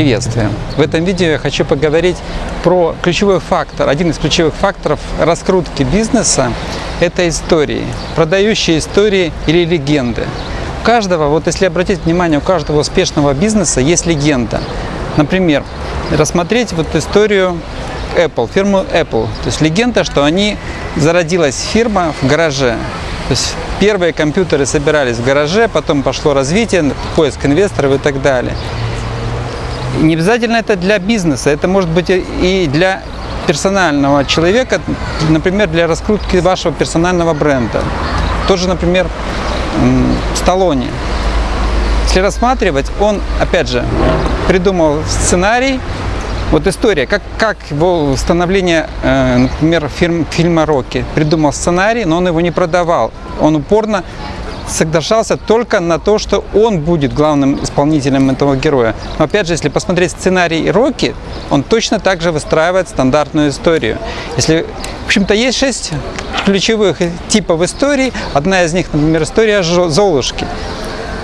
Приветствую! В этом видео я хочу поговорить про ключевой фактор, один из ключевых факторов раскрутки бизнеса – это истории, продающие истории или легенды. У каждого, вот если обратить внимание, у каждого успешного бизнеса есть легенда. Например, рассмотреть вот историю Apple, фирму Apple. То есть легенда, что они зародилась фирма в гараже. То есть первые компьютеры собирались в гараже, потом пошло развитие, поиск инвесторов и так далее. Не обязательно это для бизнеса, это может быть и для персонального человека, например, для раскрутки вашего персонального бренда. Тоже, например, Сталлоне. Если рассматривать, он, опять же, придумал сценарий, вот история, как, как его становление, э, например, фирм, фильма «Рокки». Придумал сценарий, но он его не продавал. Он упорно соглашался только на то, что он будет главным исполнителем этого героя. Но опять же, если посмотреть сценарий Рокки, он точно так же выстраивает стандартную историю. Если, в общем-то, есть шесть ключевых типов историй. Одна из них, например, история Золушки.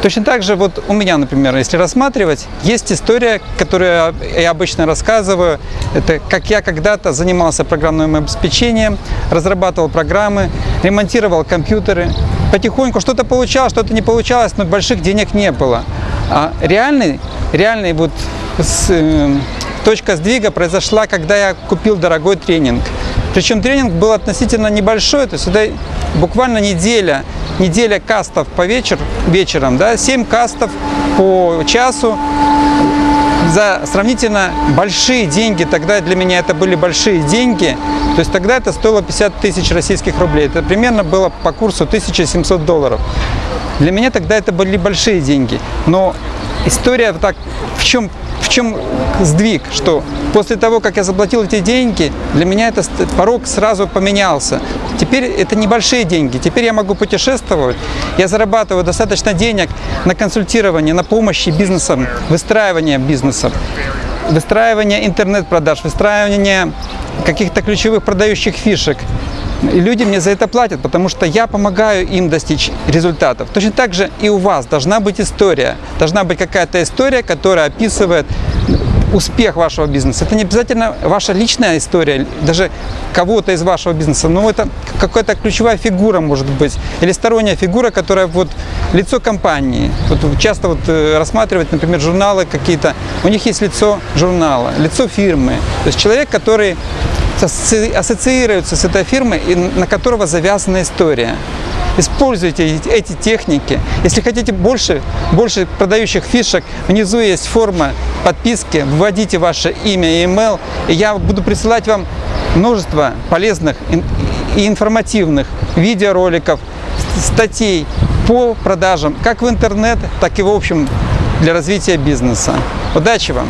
Точно так же вот у меня, например, если рассматривать, есть история, которую я обычно рассказываю. Это как я когда-то занимался программным обеспечением, разрабатывал программы, ремонтировал компьютеры. Потихоньку что-то получалось, что-то не получалось, но больших денег не было. А реальный, реальный вот с, э, точка сдвига произошла, когда я купил дорогой тренинг. Причем тренинг был относительно небольшой, то есть это буквально неделя, неделя кастов по вечер, вечером, да, 7 кастов по часу за сравнительно большие деньги, тогда для меня это были большие деньги, то есть тогда это стоило 50 тысяч российских рублей, это примерно было по курсу 1700 долларов. Для меня тогда это были большие деньги, но история так, в чем в чем сдвиг, что после того, как я заплатил эти деньги, для меня этот порог сразу поменялся. Теперь это небольшие деньги, теперь я могу путешествовать, я зарабатываю достаточно денег на консультирование, на помощи бизнесам, выстраивание бизнесов, выстраивание интернет-продаж, выстраивание каких-то ключевых продающих фишек. И люди мне за это платят, потому что я помогаю им достичь результатов. Точно так же и у вас должна быть история. Должна быть какая-то история, которая описывает успех вашего бизнеса. Это не обязательно ваша личная история, даже кого-то из вашего бизнеса, но это какая-то ключевая фигура может быть, или сторонняя фигура, которая вот лицо компании. Вот часто вот э, рассматривать, например, журналы какие-то, у них есть лицо журнала, лицо фирмы. То есть человек, который ассоциируется с этой фирмой и на которого завязана история. Используйте эти техники. Если хотите больше, больше продающих фишек, внизу есть форма подписки, вводите ваше имя и email, и я буду присылать вам множество полезных и информативных видеороликов, статей по продажам, как в интернет, так и в общем для развития бизнеса. Удачи вам!